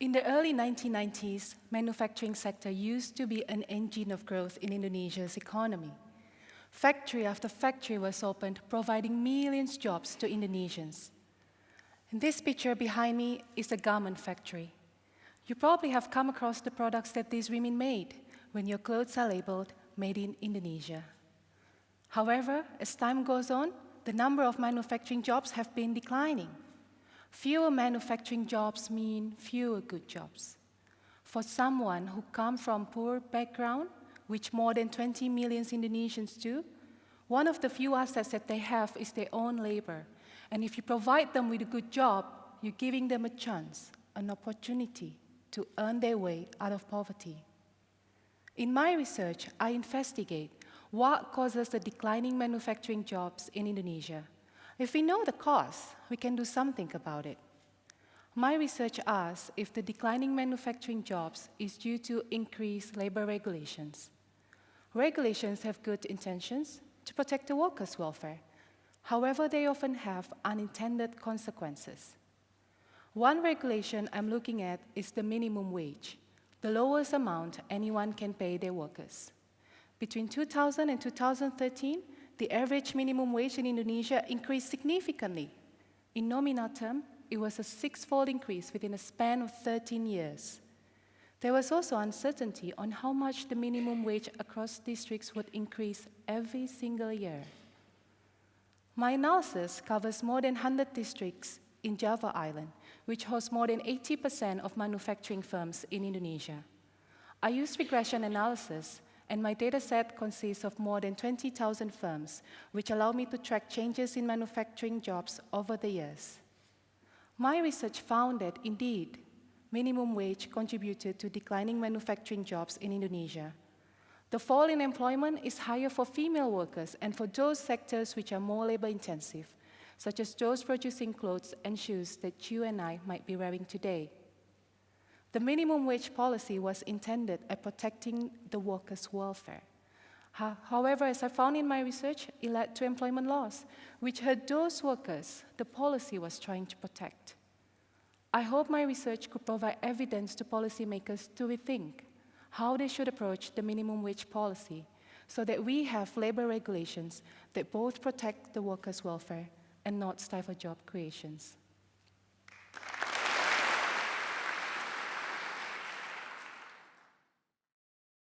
In the early 1990s, manufacturing sector used to be an engine of growth in Indonesia's economy. Factory after factory was opened, providing millions of jobs to Indonesians. And this picture behind me is a garment factory. You probably have come across the products that these women made when your clothes are labeled made in Indonesia. However, as time goes on, the number of manufacturing jobs have been declining. Fewer manufacturing jobs mean fewer good jobs. For someone who comes from poor background, which more than 20 million Indonesians do, one of the few assets that they have is their own labor. And if you provide them with a good job, you're giving them a chance, an opportunity to earn their way out of poverty. In my research, I investigate what causes the declining manufacturing jobs in Indonesia. If we know the cause, we can do something about it. My research asks if the declining manufacturing jobs is due to increased labor regulations. Regulations have good intentions to protect the workers' welfare. However, they often have unintended consequences. One regulation I'm looking at is the minimum wage, the lowest amount anyone can pay their workers. Between 2000 and 2013, the average minimum wage in Indonesia increased significantly. In nominal term, it was a six-fold increase within a span of 13 years. There was also uncertainty on how much the minimum wage across districts would increase every single year. My analysis covers more than 100 districts in Java Island, which hosts more than 80% of manufacturing firms in Indonesia. I used regression analysis and my dataset consists of more than 20,000 firms, which allow me to track changes in manufacturing jobs over the years. My research found that, indeed, minimum wage contributed to declining manufacturing jobs in Indonesia. The fall in employment is higher for female workers and for those sectors which are more labor-intensive, such as those producing clothes and shoes that you and I might be wearing today. The minimum wage policy was intended at protecting the workers' welfare. However, as I found in my research, it led to employment loss, which hurt those workers the policy was trying to protect. I hope my research could provide evidence to policymakers to rethink how they should approach the minimum wage policy so that we have labor regulations that both protect the workers' welfare and not stifle job creations.